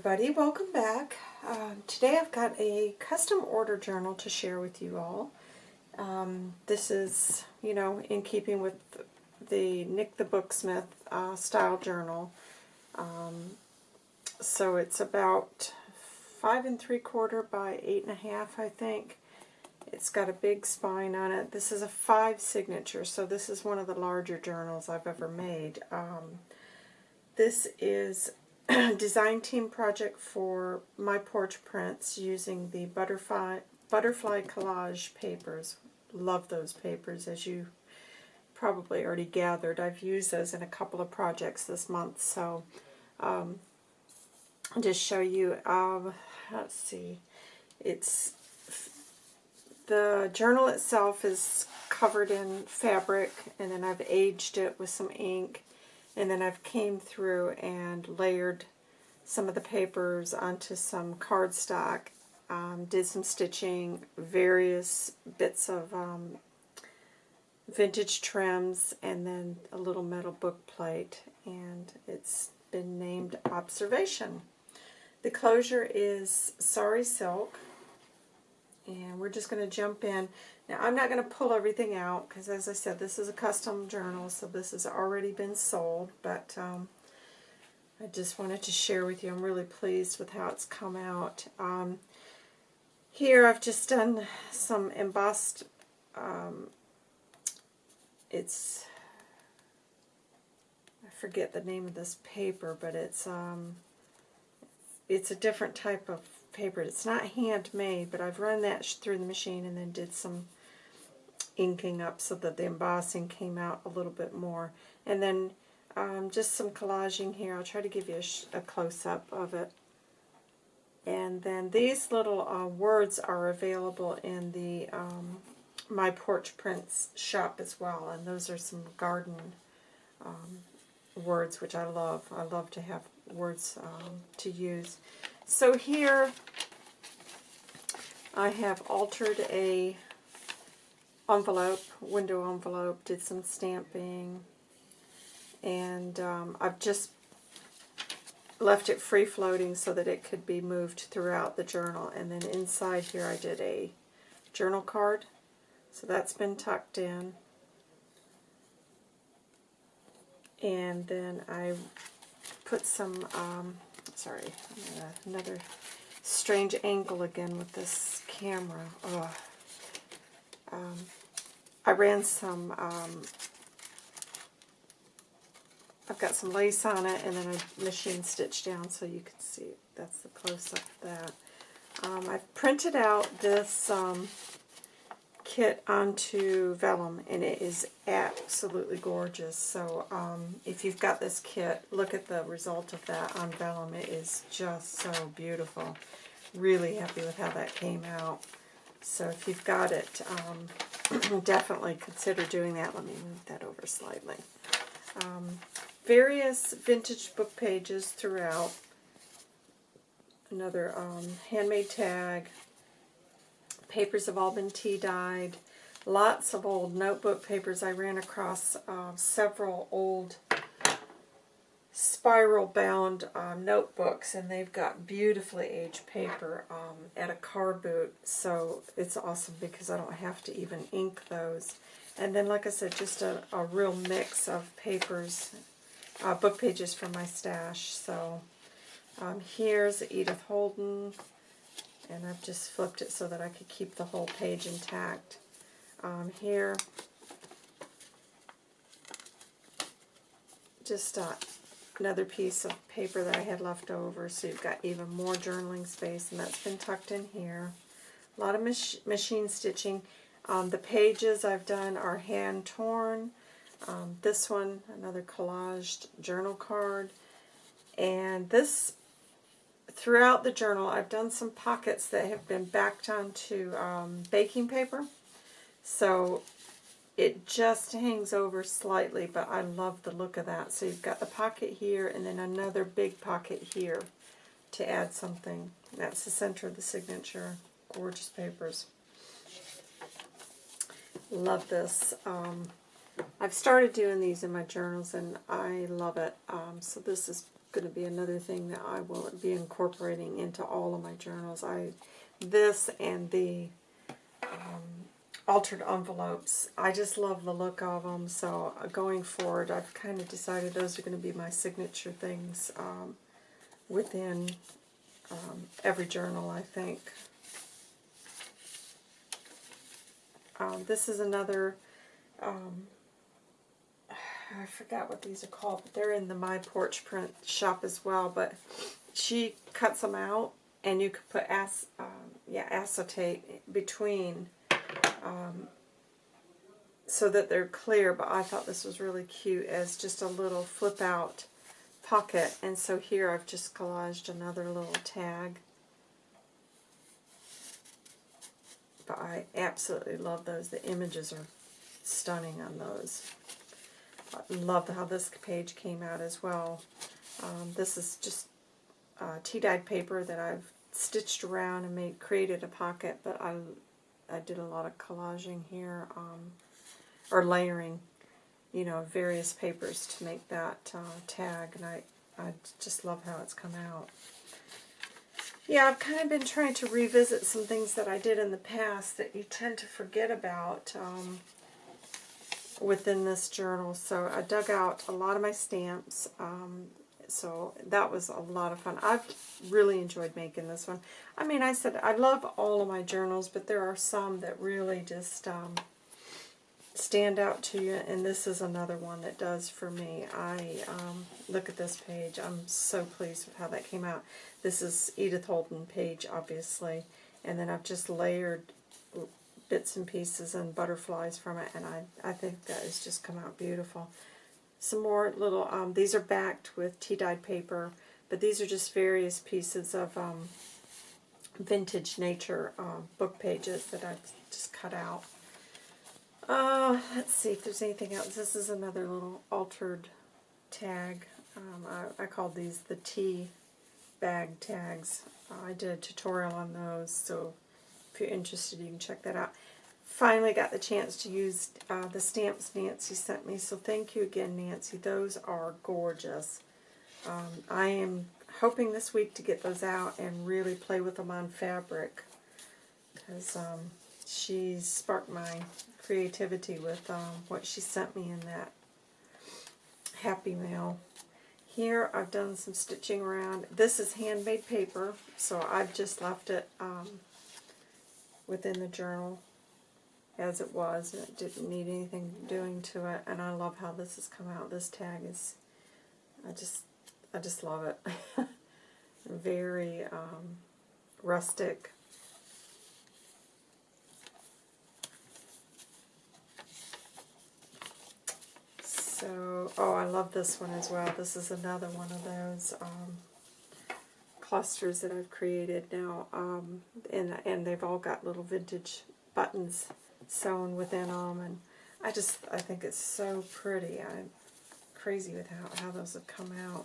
everybody, welcome back. Uh, today I've got a custom order journal to share with you all. Um, this is, you know, in keeping with the Nik the Booksmith uh, style journal. Um, so it's about five and three quarter by eight and a half, I think. It's got a big spine on it. This is a five signature, so this is one of the larger journals I've ever made. Um, this is design team project for My Porch Prints using the butterfly, butterfly collage papers. Love those papers, as you probably already gathered. I've used those in a couple of projects this month, so um, just show you. Um, let's see. It's the journal itself is covered in fabric, and then I've aged it with some ink and then I've came through and layered some of the papers onto some cardstock, um, did some stitching, various bits of um, vintage trims, and then a little metal book plate, and it's been named Observation. The closure is Sari Silk, and we're just going to jump in. Now, I'm not going to pull everything out because, as I said, this is a custom journal, so this has already been sold, but um, I just wanted to share with you. I'm really pleased with how it's come out. Um, here I've just done some embossed, um, it's, I forget the name of this paper, but it's, um, it's a different type of paper. It's not handmade, but I've run that through the machine and then did some inking up so that the embossing came out a little bit more. And then um, just some collaging here. I'll try to give you a, a close-up of it. And then these little uh, words are available in the um, My Porch Prints shop as well. And those are some garden um, words, which I love. I love to have words um, to use. So here I have altered a envelope, window envelope, did some stamping, and um, I've just left it free floating so that it could be moved throughout the journal. And then inside here I did a journal card, so that's been tucked in. And then I put some, um, sorry, another strange angle again with this camera. Um, I ran some, um, I've got some lace on it, and then I machine stitched down so you can see. That's the close-up of that. Um, I've printed out this um, kit onto vellum, and it is absolutely gorgeous. So um, if you've got this kit, look at the result of that on vellum. It is just so beautiful. Really happy with how that came out. So if you've got it, um, definitely consider doing that. Let me move that over slightly. Um, various vintage book pages throughout. Another um, handmade tag. Papers have all been tea-dyed. Lots of old notebook papers. I ran across uh, several old spiral bound um, notebooks and they've got beautifully aged paper um, at a car boot so it's awesome because I don't have to even ink those and then like I said just a, a real mix of papers uh, book pages from my stash so um, here's Edith Holden and I've just flipped it so that I could keep the whole page intact um, here just uh, another piece of paper that I had left over, so you've got even more journaling space, and that's been tucked in here. A lot of mach machine stitching. Um, the pages I've done are hand-torn. Um, this one, another collaged journal card. And this, throughout the journal, I've done some pockets that have been backed onto um, baking paper. So it just hangs over slightly, but I love the look of that. So you've got the pocket here and then another big pocket here to add something. That's the center of the signature. Gorgeous papers. Love this. Um, I've started doing these in my journals and I love it. Um, so this is going to be another thing that I will be incorporating into all of my journals. I This and the um, altered envelopes. I just love the look of them, so uh, going forward, I've kind of decided those are going to be my signature things um, within um, every journal, I think. Um, this is another, um, I forgot what these are called, but they're in the My Porch Print shop as well, but she cuts them out, and you could put ac um, yeah, acetate between um, so that they're clear, but I thought this was really cute as just a little flip out pocket. And so here I've just collaged another little tag. But I absolutely love those. The images are stunning on those. Love how this page came out as well. Um, this is just uh, tea-dyed paper that I've stitched around and made created a pocket, but I I did a lot of collaging here, um, or layering, you know, various papers to make that uh, tag, and I, I just love how it's come out. Yeah, I've kind of been trying to revisit some things that I did in the past that you tend to forget about um, within this journal. So I dug out a lot of my stamps, um, so that was a lot of fun. I've really enjoyed making this one. I mean, I said I love all of my journals, but there are some that really just um, stand out to you, and this is another one that does for me. I um, look at this page. I'm so pleased with how that came out. This is Edith Holden page, obviously, and then I've just layered bits and pieces and butterflies from it, and I, I think that has just come out beautiful some more little, um, these are backed with tea-dyed paper, but these are just various pieces of um, vintage nature uh, book pages that I've just cut out. Uh, let's see if there's anything else. This is another little altered tag. Um, I, I called these the tea bag tags. I did a tutorial on those, so you're interested, you can check that out finally got the chance to use uh, the stamps Nancy sent me. So thank you again, Nancy. Those are gorgeous. Um, I am hoping this week to get those out and really play with them on fabric. Because um, she sparked my creativity with um, what she sent me in that Happy Mail. Here I've done some stitching around. This is handmade paper, so I've just left it um, within the journal as it was. And it didn't need anything doing to it, and I love how this has come out. This tag is, I just, I just love it. Very um, rustic. So, oh, I love this one as well. This is another one of those um, clusters that I've created now, um, and and they've all got little vintage buttons sewn within them, and I just, I think it's so pretty. I'm crazy with how, how those have come out.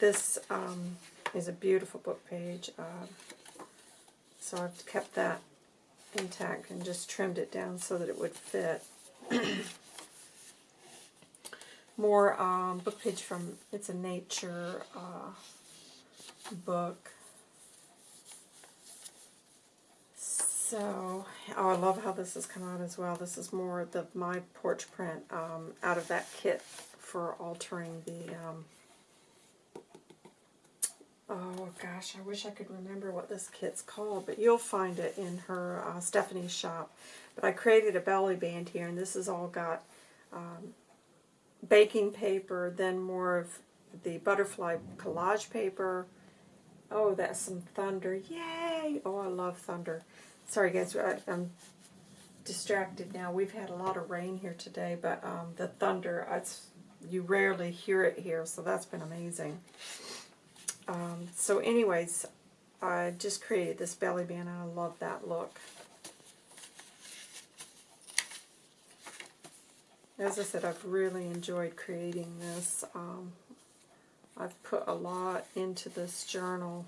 This um, is a beautiful book page, uh, so I've kept that intact and just trimmed it down so that it would fit. More um, book page from, it's a nature uh, book. So, oh, I love how this has come out as well. This is more the My Porch print um, out of that kit for altering the, um, oh gosh, I wish I could remember what this kit's called, but you'll find it in her uh, Stephanie's shop. But I created a belly band here, and this has all got um, baking paper, then more of the butterfly collage paper. Oh, that's some thunder. Yay! Oh, I love thunder. Sorry guys, I, am distracted now. We've had a lot of rain here today, but um, the thunder, it's, you rarely hear it here, so that's been amazing. Um, so anyways, I just created this belly band, and I love that look. As I said, I've really enjoyed creating this. Um, I've put a lot into this journal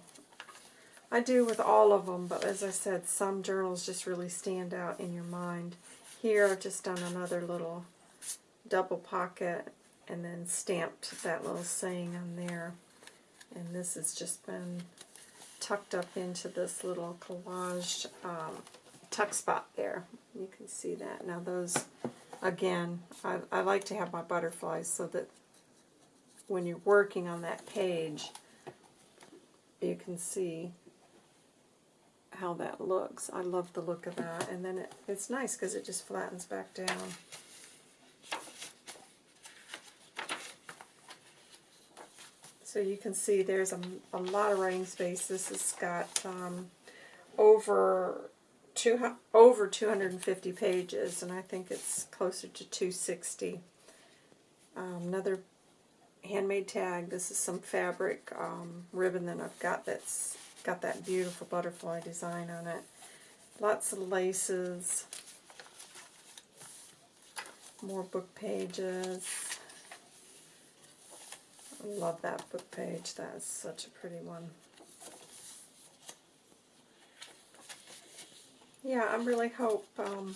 I do with all of them, but as I said, some journals just really stand out in your mind. Here I've just done another little double pocket and then stamped that little saying on there. And this has just been tucked up into this little collage um, tuck spot there. You can see that. Now those, again, I, I like to have my butterflies so that when you're working on that page, you can see how that looks. I love the look of that. And then it, it's nice because it just flattens back down. So you can see there's a, a lot of writing space. This has got um, over two, over 250 pages, and I think it's closer to 260. Um, another handmade tag. This is some fabric um, ribbon that I've got that's got that beautiful butterfly design on it. Lots of laces. More book pages. I love that book page. That is such a pretty one. Yeah, I really hope um,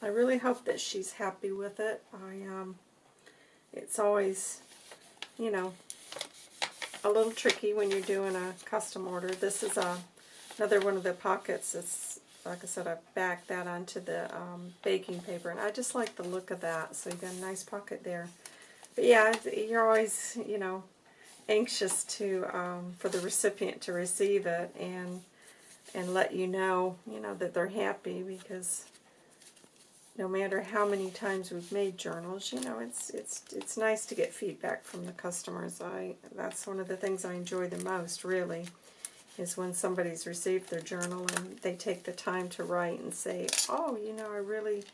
I really hope that she's happy with it. I um, it's always, you know, a little tricky when you're doing a custom order. This is a another one of the pockets. It's like I said, I backed that onto the um, baking paper, and I just like the look of that. So you've got a nice pocket there. But yeah, you're always, you know, anxious to um, for the recipient to receive it and and let you know, you know, that they're happy because no matter how many times we've made journals, you know, it's it's it's nice to get feedback from the customers. I that's one of the things I enjoy the most, really, is when somebody's received their journal and they take the time to write and say, "Oh, you know, I really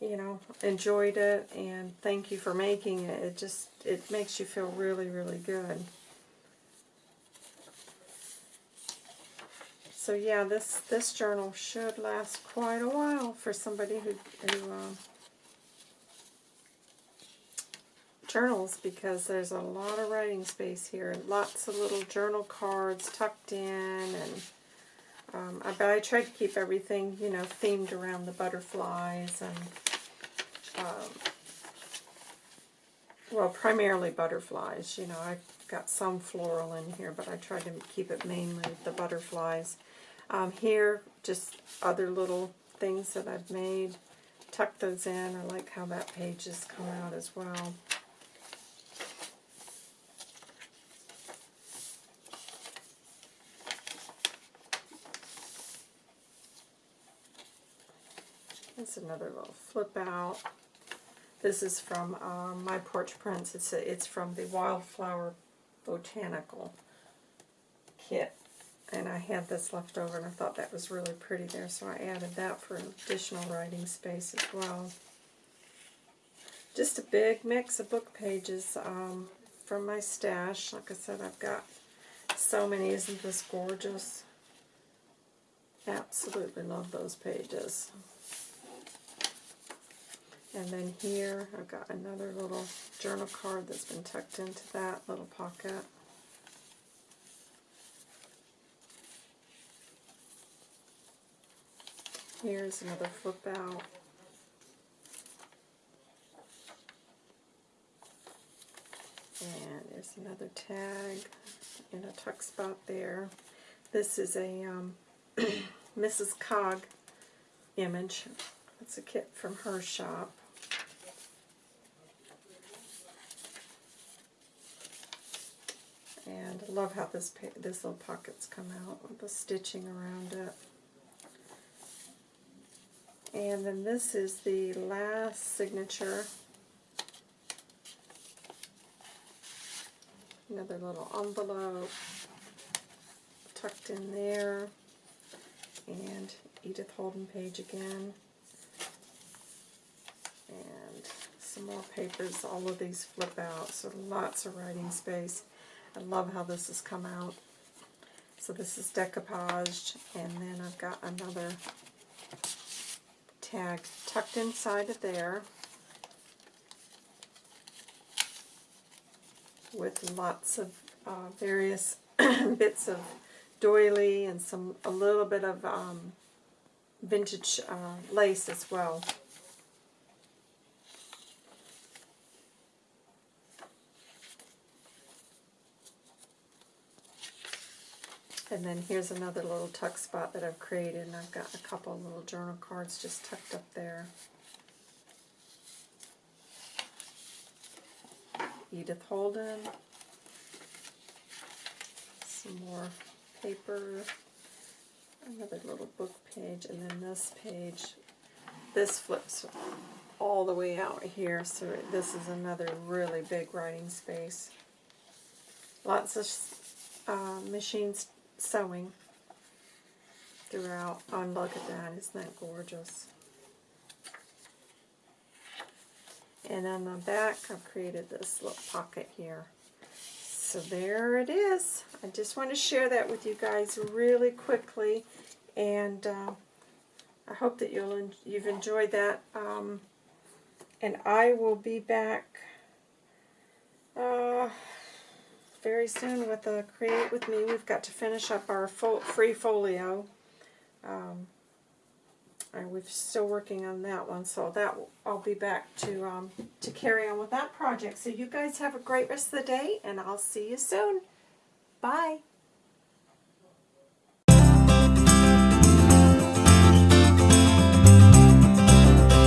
you know, enjoyed it and thank you for making it. It just, it makes you feel really, really good. So yeah, this, this journal should last quite a while for somebody who, who uh, journals because there's a lot of writing space here. Lots of little journal cards tucked in and um, I, but I tried to keep everything, you know, themed around the butterflies and, um, well, primarily butterflies. You know, I've got some floral in here, but I tried to keep it mainly the butterflies. Um, here, just other little things that I've made. Tuck those in. I like how that page has come out as well. It's another little flip out. This is from um, My Porch Prints. It's, a, it's from the Wildflower Botanical kit. And I had this left over and I thought that was really pretty there, so I added that for additional writing space as well. Just a big mix of book pages um, from my stash. Like I said, I've got so many. Isn't this gorgeous? Absolutely love those pages. And then here, I've got another little journal card that's been tucked into that little pocket. Here's another flip out. And there's another tag in a tuck spot there. This is a um, Mrs. Cog image. It's a kit from her shop. And I love how this this little pockets come out with the stitching around it. And then this is the last signature. Another little envelope tucked in there. And Edith Holden page again. And some more papers. All of these flip out, so lots of writing space. I love how this has come out. So this is decoupaged, and then I've got another tag tucked inside of there with lots of uh, various bits of doily and some a little bit of um, vintage uh, lace as well. And then here's another little tuck spot that I've created, and I've got a couple little journal cards just tucked up there. Edith Holden. Some more paper. Another little book page, and then this page. This flips all the way out here, so this is another really big writing space. Lots of uh, machines sewing throughout. Oh, and look at that. Isn't that gorgeous? And on the back, I've created this little pocket here. So there it is. I just want to share that with you guys really quickly. And uh, I hope that you'll you've enjoyed that. Um, and I will be back uh, very soon with a Create With Me. We've got to finish up our free folio. Um, and we're still working on that one, so that I'll be back to um, to carry on with that project. So you guys have a great rest of the day, and I'll see you soon. Bye.